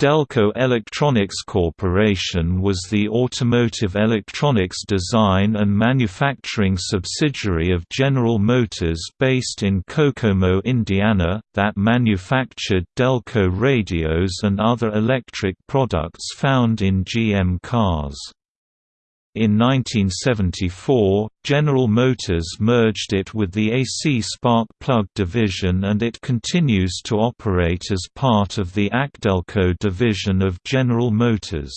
Delco Electronics Corporation was the automotive electronics design and manufacturing subsidiary of General Motors based in Kokomo, Indiana, that manufactured Delco radios and other electric products found in GM cars. In 1974, General Motors merged it with the AC spark plug division and it continues to operate as part of the ACDelco division of General Motors.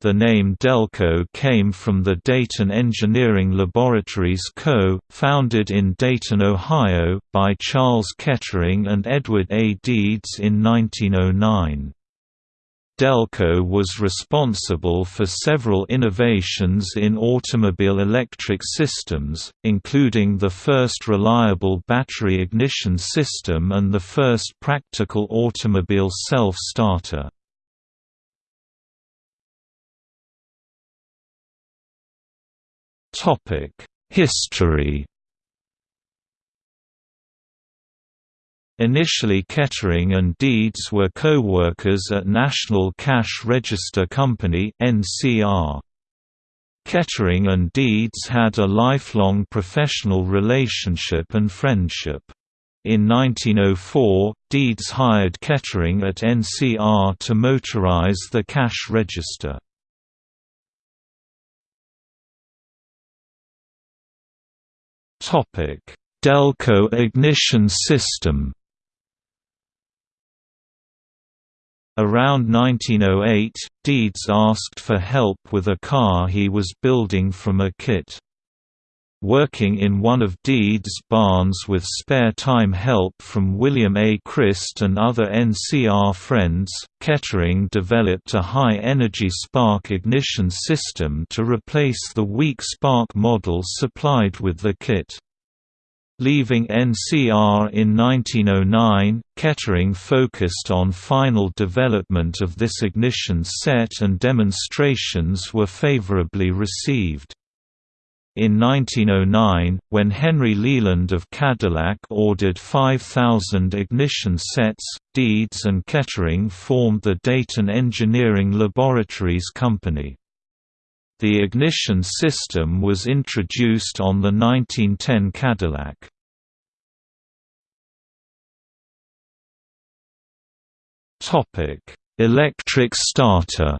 The name Delco came from the Dayton Engineering Laboratories Co., founded in Dayton, Ohio, by Charles Kettering and Edward A. Deeds in 1909. Delco was responsible for several innovations in automobile electric systems, including the first reliable battery ignition system and the first practical automobile self-starter. History Initially Kettering and Deeds were co-workers at National Cash Register Company. Kettering and Deeds had a lifelong professional relationship and friendship. In 1904, Deeds hired Kettering at NCR to motorize the cash register. Delco ignition system Around 1908, Deeds asked for help with a car he was building from a kit. Working in one of Deeds' barns with spare-time help from William A. Chryst and other NCR friends, Kettering developed a high-energy spark ignition system to replace the weak spark model supplied with the kit. Leaving NCR in 1909, Kettering focused on final development of this ignition set and demonstrations were favorably received. In 1909, when Henry Leland of Cadillac ordered 5,000 ignition sets, Deeds and Kettering formed the Dayton Engineering Laboratories Company. The ignition system was introduced on the 1910 Cadillac. Electric starter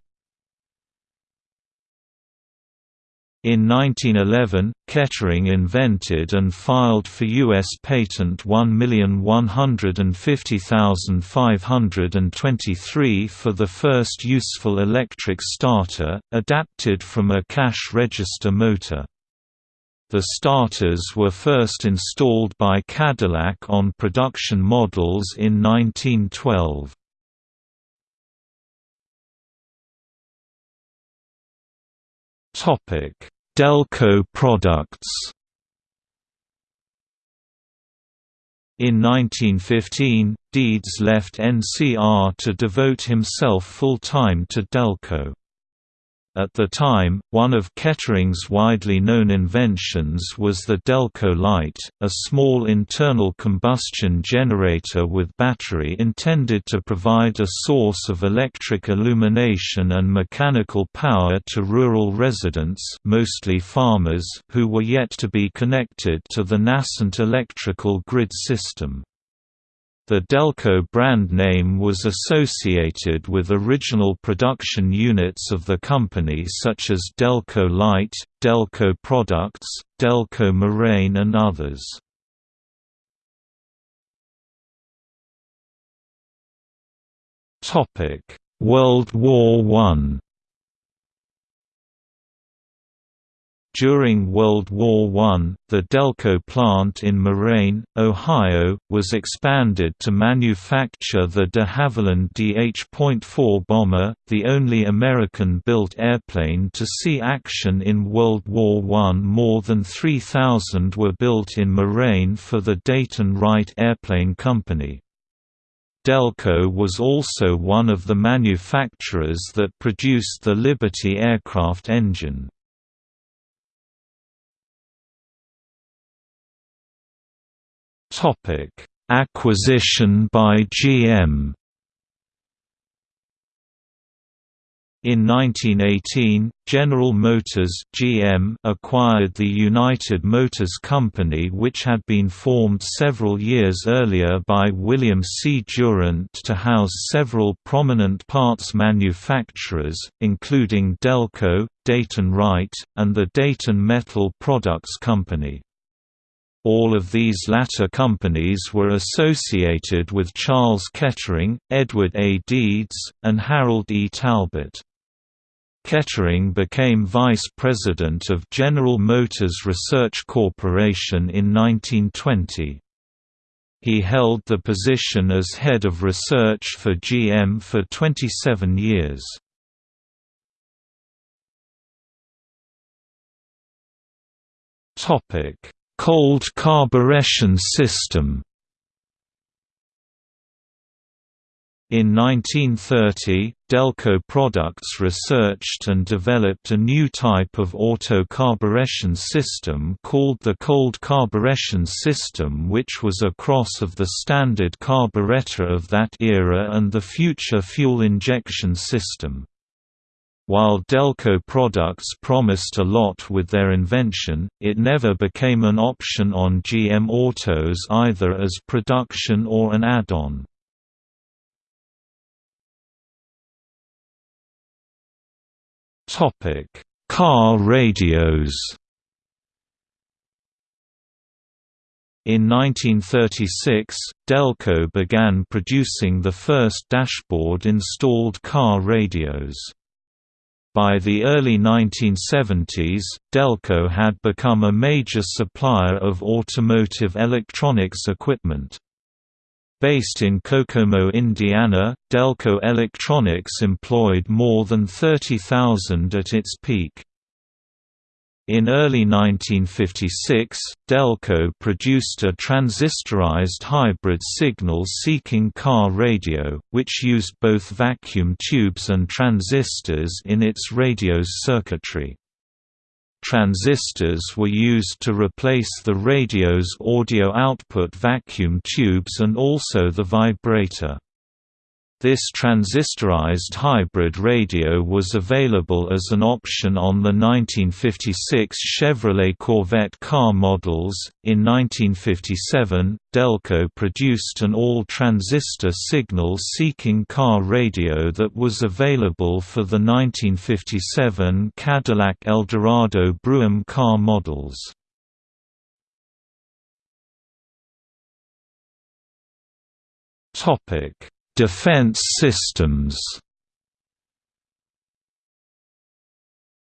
In 1911, Kettering invented and filed for U.S. patent 1,150,523 for the first useful electric starter, adapted from a cash register motor. The starters were first installed by Cadillac on production models in 1912. Delco products. In 1915, Deeds left NCR to devote himself full-time to Delco. At the time, one of Kettering's widely known inventions was the Delco Light, a small internal combustion generator with battery intended to provide a source of electric illumination and mechanical power to rural residents mostly farmers who were yet to be connected to the nascent electrical grid system. The Delco brand name was associated with original production units of the company such as Delco Light, Delco Products, Delco Moraine and others. World War I During World War I, the Delco plant in Moraine, Ohio, was expanded to manufacture the de Havilland DH.4 bomber, the only American-built airplane to see action in World War I. More than 3,000 were built in Moraine for the Dayton Wright Airplane Company. Delco was also one of the manufacturers that produced the Liberty aircraft engine. Topic: Acquisition by GM. In 1918, General Motors (GM) acquired the United Motors Company which had been formed several years earlier by William C. Durant to house several prominent parts manufacturers, including Delco, Dayton Wright, and the Dayton Metal Products Company. All of these latter companies were associated with Charles Kettering, Edward A. Deeds, and Harold E. Talbot. Kettering became vice president of General Motors Research Corporation in 1920. He held the position as head of research for GM for 27 years. Cold carburation system In 1930, Delco Products researched and developed a new type of auto-carburation system called the cold carburation system which was a cross of the standard carburetor of that era and the future fuel injection system. While Delco Products promised a lot with their invention, it never became an option on GM autos either as production or an add-on. Car radios. In 1936, Delco began producing the first dashboard-installed car radios. By the early 1970s, Delco had become a major supplier of automotive electronics equipment. Based in Kokomo, Indiana, Delco Electronics employed more than 30,000 at its peak. In early 1956, Delco produced a transistorized hybrid signal-seeking car radio, which used both vacuum tubes and transistors in its radio's circuitry. Transistors were used to replace the radio's audio output vacuum tubes and also the vibrator. This transistorized hybrid radio was available as an option on the 1956 Chevrolet Corvette car models. In 1957, Delco produced an all transistor signal seeking car radio that was available for the 1957 Cadillac Eldorado Brougham car models. Topic Defense systems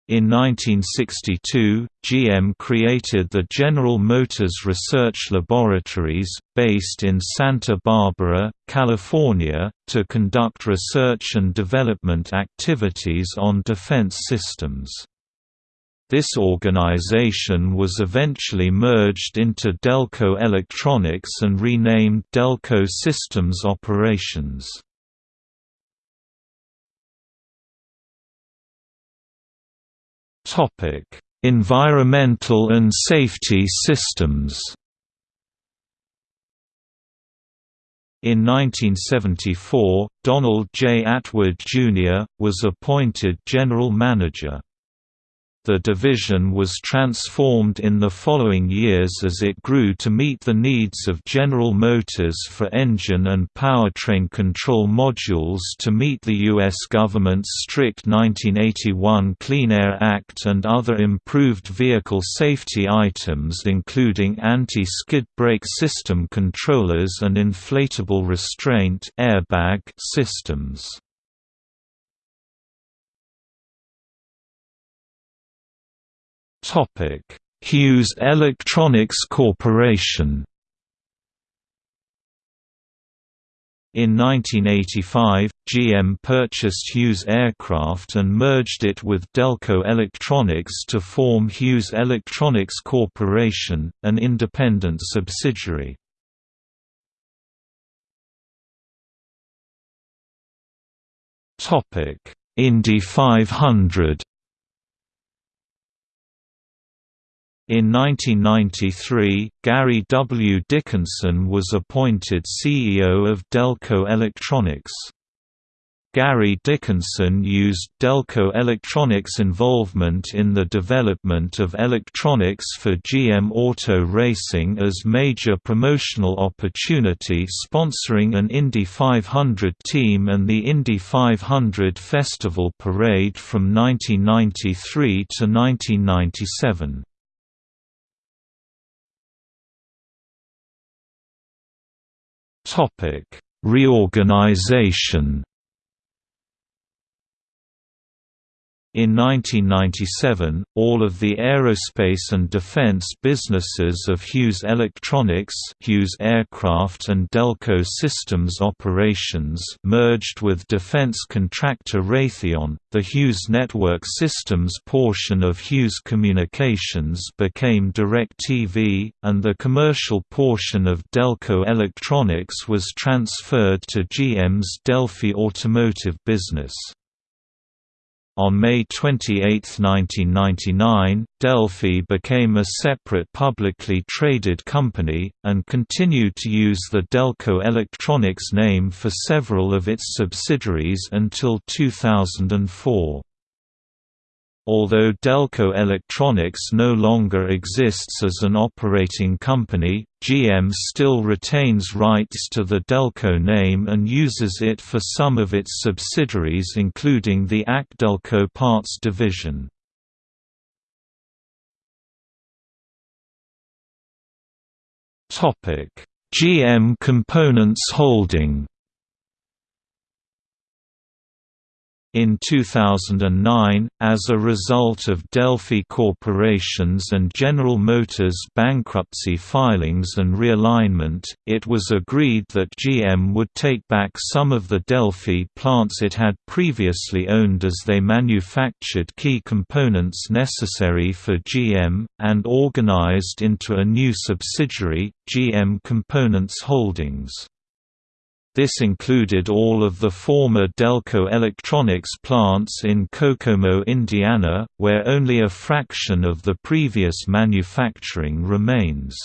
In 1962, GM created the General Motors Research Laboratories, based in Santa Barbara, California, to conduct research and development activities on defense systems. This organization was eventually merged into Delco Electronics and renamed Delco Systems Operations. Topic: Environmental and safety systems In 1974, Donald J. Atwood, Jr., was appointed general manager. The division was transformed in the following years as it grew to meet the needs of General Motors for engine and powertrain control modules to meet the U.S. government's strict 1981 Clean Air Act and other improved vehicle safety items including anti-skid brake system controllers and inflatable restraint airbag systems. Hughes Electronics Corporation In 1985, GM purchased Hughes Aircraft and merged it with Delco Electronics to form Hughes Electronics Corporation, an independent subsidiary. Indy 500 In 1993, Gary W. Dickinson was appointed CEO of Delco Electronics. Gary Dickinson used Delco Electronics' involvement in the development of electronics for GM Auto Racing as major promotional opportunity sponsoring an Indy 500 team and the Indy 500 Festival Parade from 1993 to 1997. Reorganization In 1997, all of the aerospace and defense businesses of Hughes Electronics Hughes Aircraft and Delco Systems Operations merged with defense contractor Raytheon. The Hughes Network Systems portion of Hughes Communications became DirecTV, and the commercial portion of Delco Electronics was transferred to GM's Delphi Automotive business. On May 28, 1999, Delphi became a separate publicly traded company, and continued to use the Delco Electronics name for several of its subsidiaries until 2004. Although Delco Electronics no longer exists as an operating company, GM still retains rights to the Delco name and uses it for some of its subsidiaries including the ACDelco Parts division. GM Components Holding In 2009, as a result of Delphi Corporation's and General Motors' bankruptcy filings and realignment, it was agreed that GM would take back some of the Delphi plants it had previously owned as they manufactured key components necessary for GM, and organized into a new subsidiary, GM Components Holdings. This included all of the former Delco Electronics plants in Kokomo, Indiana, where only a fraction of the previous manufacturing remains.